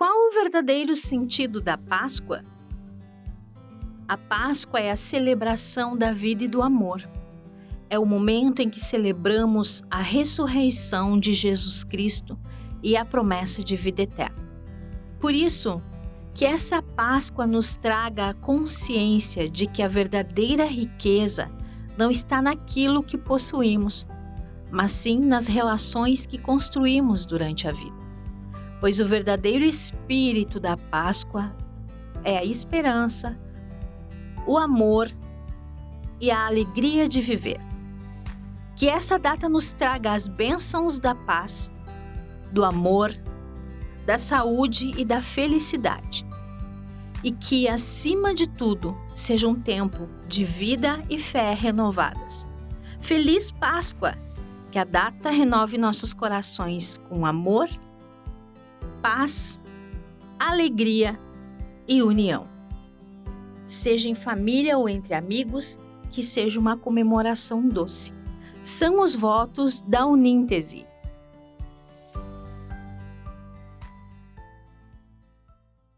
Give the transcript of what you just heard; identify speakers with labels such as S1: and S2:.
S1: Qual o verdadeiro sentido da Páscoa? A Páscoa é a celebração da vida e do amor. É o momento em que celebramos a ressurreição de Jesus Cristo e a promessa de vida eterna. Por isso, que essa Páscoa nos traga a consciência de que a verdadeira riqueza não está naquilo que possuímos, mas sim nas relações que construímos durante a vida. Pois o verdadeiro espírito da Páscoa é a esperança, o amor e a alegria de viver. Que essa data nos traga as bênçãos da paz, do amor, da saúde e da felicidade. E que, acima de tudo, seja um tempo de vida e fé renovadas. Feliz Páscoa! Que a data renove nossos corações com amor, paz, alegria e união. Seja em família ou entre amigos, que seja uma comemoração doce. São os votos da Uníntese